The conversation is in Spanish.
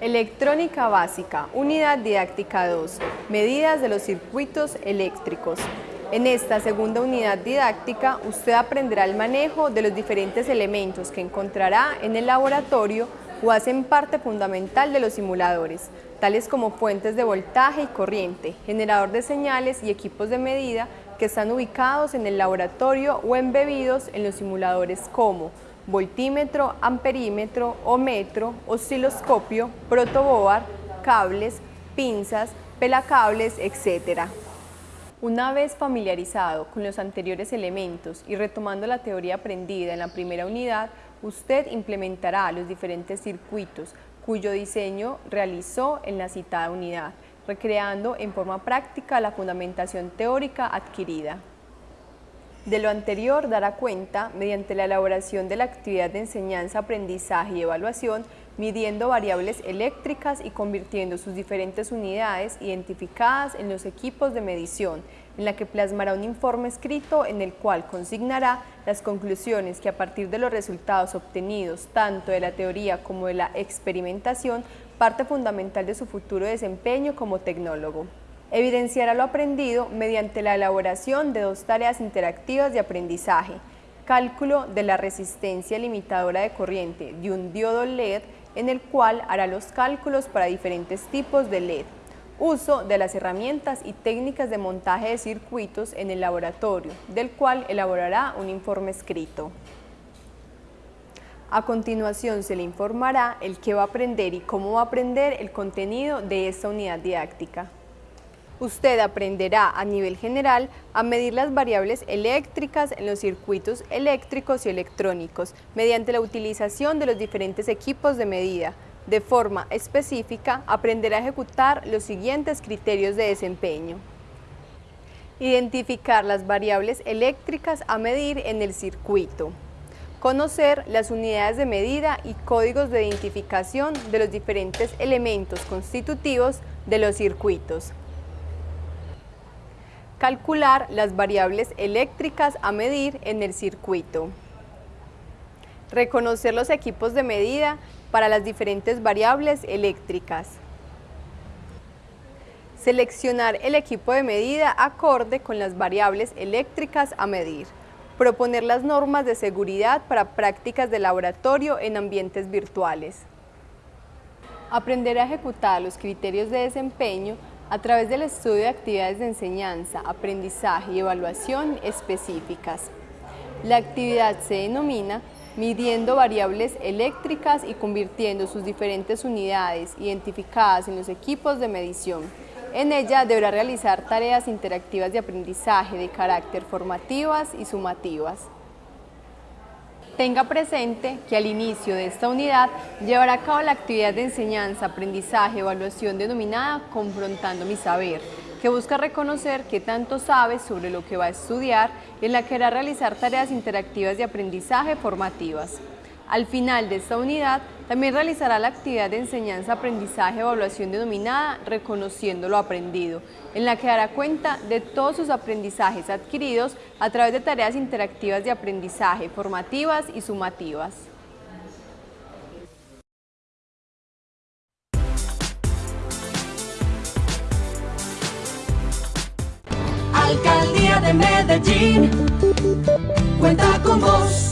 Electrónica básica, unidad didáctica 2, medidas de los circuitos eléctricos. En esta segunda unidad didáctica, usted aprenderá el manejo de los diferentes elementos que encontrará en el laboratorio o hacen parte fundamental de los simuladores, tales como fuentes de voltaje y corriente, generador de señales y equipos de medida que están ubicados en el laboratorio o embebidos en los simuladores como voltímetro, amperímetro, ohmetro, osciloscopio, protoboard, cables, pinzas, pelacables, etc. Una vez familiarizado con los anteriores elementos y retomando la teoría aprendida en la primera unidad, usted implementará los diferentes circuitos cuyo diseño realizó en la citada unidad, recreando en forma práctica la fundamentación teórica adquirida. De lo anterior dará cuenta mediante la elaboración de la actividad de enseñanza, aprendizaje y evaluación, midiendo variables eléctricas y convirtiendo sus diferentes unidades identificadas en los equipos de medición, en la que plasmará un informe escrito en el cual consignará las conclusiones que a partir de los resultados obtenidos tanto de la teoría como de la experimentación, parte fundamental de su futuro desempeño como tecnólogo. Evidenciará lo aprendido mediante la elaboración de dos tareas interactivas de aprendizaje, cálculo de la resistencia limitadora de corriente de un diodo LED en el cual hará los cálculos para diferentes tipos de LED, uso de las herramientas y técnicas de montaje de circuitos en el laboratorio, del cual elaborará un informe escrito. A continuación se le informará el qué va a aprender y cómo va a aprender el contenido de esta unidad didáctica. Usted aprenderá a nivel general a medir las variables eléctricas en los circuitos eléctricos y electrónicos mediante la utilización de los diferentes equipos de medida. De forma específica, aprenderá a ejecutar los siguientes criterios de desempeño. Identificar las variables eléctricas a medir en el circuito. Conocer las unidades de medida y códigos de identificación de los diferentes elementos constitutivos de los circuitos calcular las variables eléctricas a medir en el circuito, reconocer los equipos de medida para las diferentes variables eléctricas, seleccionar el equipo de medida acorde con las variables eléctricas a medir, proponer las normas de seguridad para prácticas de laboratorio en ambientes virtuales, aprender a ejecutar los criterios de desempeño a través del estudio de actividades de enseñanza, aprendizaje y evaluación específicas. La actividad se denomina midiendo variables eléctricas y convirtiendo sus diferentes unidades identificadas en los equipos de medición. En ella deberá realizar tareas interactivas de aprendizaje de carácter formativas y sumativas. Tenga presente que al inicio de esta unidad llevará a cabo la actividad de enseñanza, aprendizaje, evaluación denominada Confrontando mi Saber, que busca reconocer qué tanto sabe sobre lo que va a estudiar y en la que hará realizar tareas interactivas de aprendizaje formativas. Al final de esta unidad, también realizará la actividad de enseñanza, aprendizaje, evaluación denominada Reconociendo lo Aprendido, en la que dará cuenta de todos sus aprendizajes adquiridos a través de tareas interactivas de aprendizaje, formativas y sumativas. Alcaldía de Medellín, cuenta con vos.